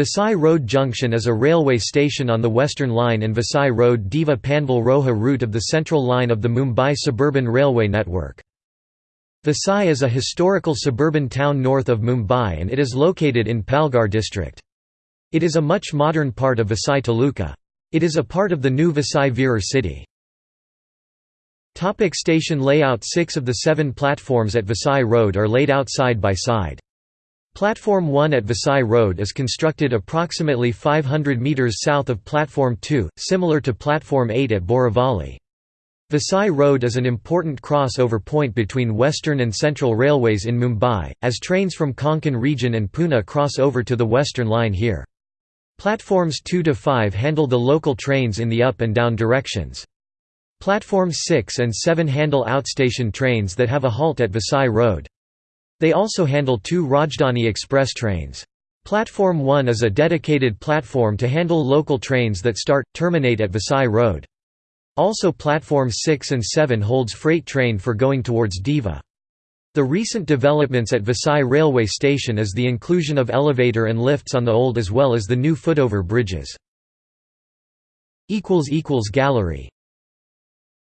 Vasai Road Junction is a railway station on the Western Line and Vasai Road Diva Panvel Roha route of the Central Line of the Mumbai Suburban Railway Network. Vasai is a historical suburban town north of Mumbai and it is located in Palghar district. It is a much modern part of Vasai Taluka. It is a part of the new Vasai Virar city. Topic station layout Six of the seven platforms at Vasai Road are laid out side by side. Platform 1 at Vasai Road is constructed approximately 500 metres south of Platform 2, similar to Platform 8 at Borivali. Vasai Road is an important crossover point between Western and Central Railways in Mumbai, as trains from Konkan region and Pune cross over to the Western Line here. Platforms 2 to 5 handle the local trains in the up and down directions. Platforms 6 and 7 handle outstation trains that have a halt at Vasai Road. They also handle two Rajdhani Express trains. Platform 1 is a dedicated platform to handle local trains that start, terminate at Vasai Road. Also platforms 6 and 7 holds freight train for going towards Diva. The recent developments at Vasai railway station is the inclusion of elevator and lifts on the old as well as the new footover bridges. Gallery